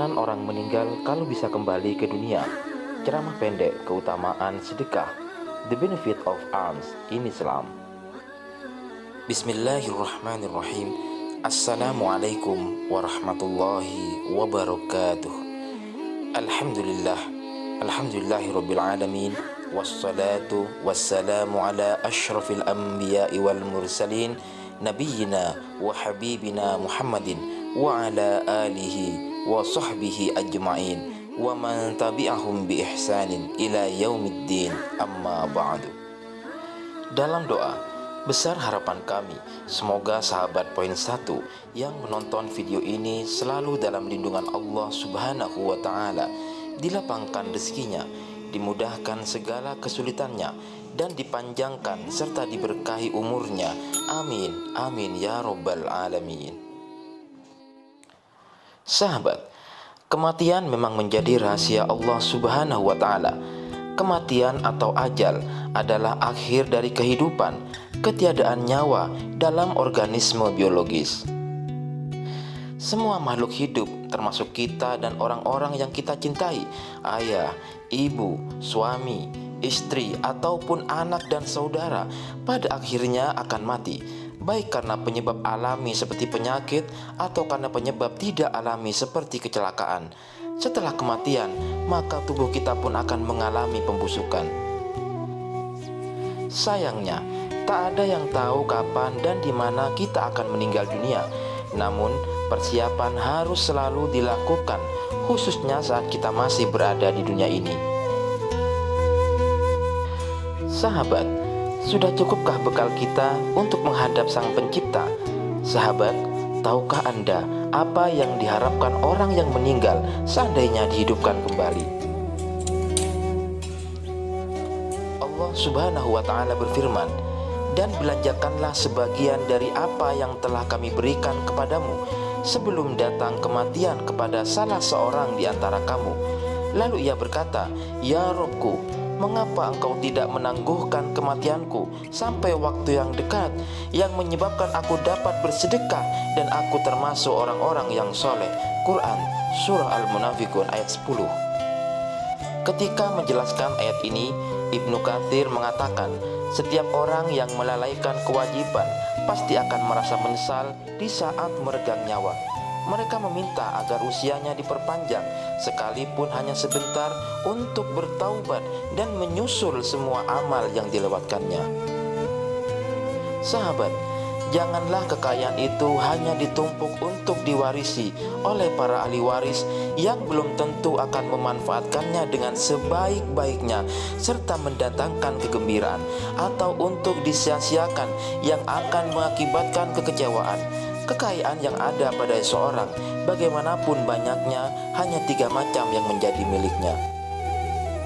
Keyakinan orang meninggal kalau bisa kembali ke dunia. Ceramah pendek keutamaan sedekah. The benefit of alms in Islam. Bismillahirrahmanirrahim. Assalamualaikum warahmatullahi wabarakatuh. Alhamdulillah. Alhamdulillahirabbil alamin. Wassalatu wassalamu ala asyrafil anbiya'i wal mursalin nabiyina wa habibina Muhammadin wa ala alihi wa sahbihi ajma'in wa man tabi'ahum bi ihsanin ila yaumiddin amma ba'du. Dalam doa besar harapan kami semoga sahabat poin satu yang menonton video ini selalu dalam lindungan Allah subhanahu wa ta'ala dilapangkan rezekinya dimudahkan segala kesulitannya dan dipanjangkan serta diberkahi umurnya. Amin amin ya robbal alamin Sahabat, kematian memang menjadi rahasia Allah Subhanahu wa taala. Kematian atau ajal adalah akhir dari kehidupan, ketiadaan nyawa dalam organisme biologis. Semua makhluk hidup, termasuk kita dan orang-orang yang kita cintai, ayah, ibu, suami, istri, ataupun anak dan saudara, pada akhirnya akan mati baik karena penyebab alami seperti penyakit atau karena penyebab tidak alami seperti kecelakaan. Setelah kematian, maka tubuh kita pun akan mengalami pembusukan. Sayangnya, tak ada yang tahu kapan dan di mana kita akan meninggal dunia. Namun, persiapan harus selalu dilakukan, khususnya saat kita masih berada di dunia ini. Sahabat, sudah cukupkah bekal kita untuk menghadap Sang Pencipta? Sahabat, tahukah Anda apa yang diharapkan orang yang meninggal seandainya dihidupkan kembali? Allah Subhanahu wa taala berfirman, "Dan belanjakanlah sebagian dari apa yang telah kami berikan kepadamu sebelum datang kematian kepada salah seorang di antara kamu." Lalu ia berkata, "Ya Robku, mengapa engkau tidak menangguhkan kematianku sampai waktu yang dekat yang menyebabkan aku dapat bersedekah dan aku termasuk orang-orang yang soleh? Quran Surah Al-Munafikun ayat 10 Ketika menjelaskan ayat ini Ibnu Kathir mengatakan setiap orang yang melalaikan kewajiban pasti akan merasa menyesal di saat meregang nyawa mereka meminta agar usianya diperpanjang sekalipun hanya sebentar untuk bertaubat dan menyusul semua amal yang dilewatkannya. Sahabat, janganlah kekayaan itu hanya ditumpuk untuk diwarisi oleh para ahli waris yang belum tentu akan memanfaatkannya dengan sebaik-baiknya serta mendatangkan kegembiraan atau untuk disia-siakan yang akan mengakibatkan kekecewaan Kekayaan yang ada pada seorang, bagaimanapun banyaknya, hanya tiga macam yang menjadi miliknya.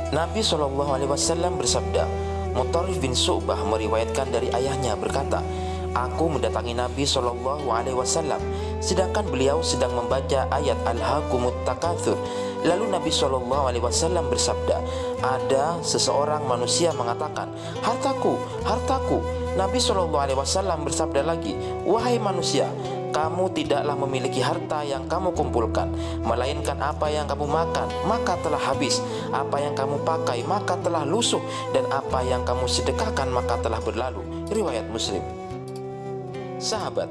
Nabi Shallallahu Alaihi Wasallam bersabda, Mutarif bin Su'bah meriwayatkan dari ayahnya berkata, Aku mendatangi Nabi Shallallahu Alaihi Wasallam, sedangkan beliau sedang membaca ayat Al-Hakumut Takathur. Lalu Nabi Shallallahu Alaihi Wasallam bersabda, ada seseorang manusia mengatakan, hartaku, hartaku. Nabi Shallallahu Alaihi Wasallam bersabda lagi, wahai manusia, kamu tidaklah memiliki harta yang kamu kumpulkan, melainkan apa yang kamu makan, maka telah habis. Apa yang kamu pakai, maka telah lusuh, dan apa yang kamu sedekahkan, maka telah berlalu. Riwayat Muslim. Sahabat,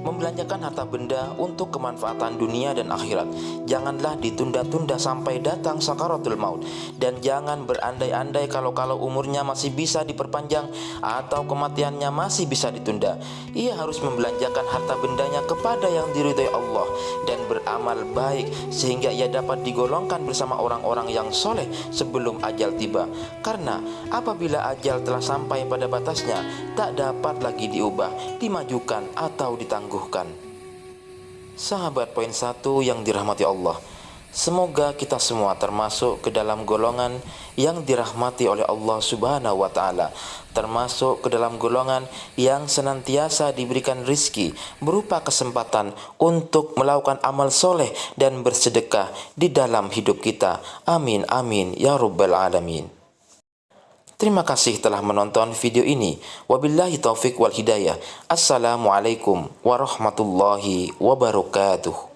membelanjakan harta benda untuk kemanfaatan dunia dan akhirat. Janganlah ditunda-tunda sampai datang sakaratul maut dan jangan berandai-andai kalau-kalau umurnya masih bisa diperpanjang atau kematiannya masih bisa ditunda. Ia harus membelanjakan harta bendanya kepada yang diridhai Allah dan beramal baik sehingga ia dapat digolongkan bersama orang-orang yang soleh sebelum ajal tiba. Karena apabila ajal telah sampai pada batasnya, tak dapat lagi diubah, dimajukan atau ditanggung Sahabat poin satu yang dirahmati Allah, semoga kita semua termasuk ke dalam golongan yang dirahmati oleh Allah Subhanahu wa taala, termasuk ke dalam golongan yang senantiasa diberikan rizki berupa kesempatan untuk melakukan amal soleh dan bersedekah di dalam hidup kita. Amin amin ya rabbal alamin. Terima kasih telah menonton video ini. Wabillahi taufik wal hidayah. Assalamualaikum warahmatullahi wabarakatuh.